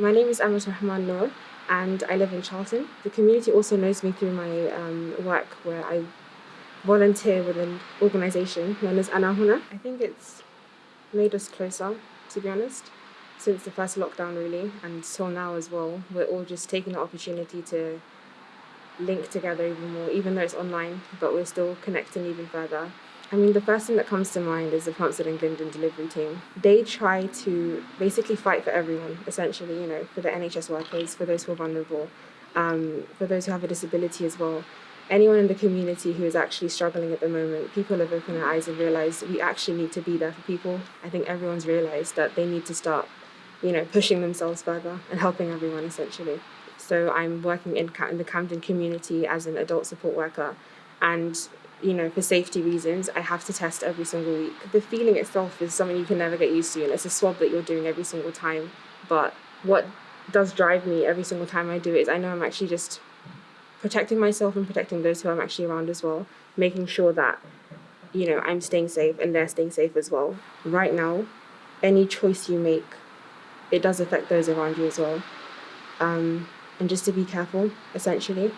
My name is Amat Rahman Noor and I live in Charlton. The community also knows me through my um, work where I volunteer with an organisation known as Anahuna. I think it's made us closer, to be honest, since the first lockdown really and till now as well. We're all just taking the opportunity to link together even more, even though it's online, but we're still connecting even further. I mean, the first thing that comes to mind is the Hampstead and Glendon delivery team. They try to basically fight for everyone, essentially, you know, for the NHS workers, for those who are vulnerable, um, for those who have a disability as well. Anyone in the community who is actually struggling at the moment, people have opened their eyes and realised we actually need to be there for people. I think everyone's realised that they need to start, you know, pushing themselves further and helping everyone, essentially. So I'm working in, in the Camden community as an adult support worker and you know, for safety reasons, I have to test every single week. The feeling itself is something you can never get used to, and it's a swab that you're doing every single time. But what does drive me every single time I do it is I know I'm actually just protecting myself and protecting those who I'm actually around as well, making sure that, you know, I'm staying safe and they're staying safe as well. Right now, any choice you make, it does affect those around you as well. Um, and just to be careful, essentially.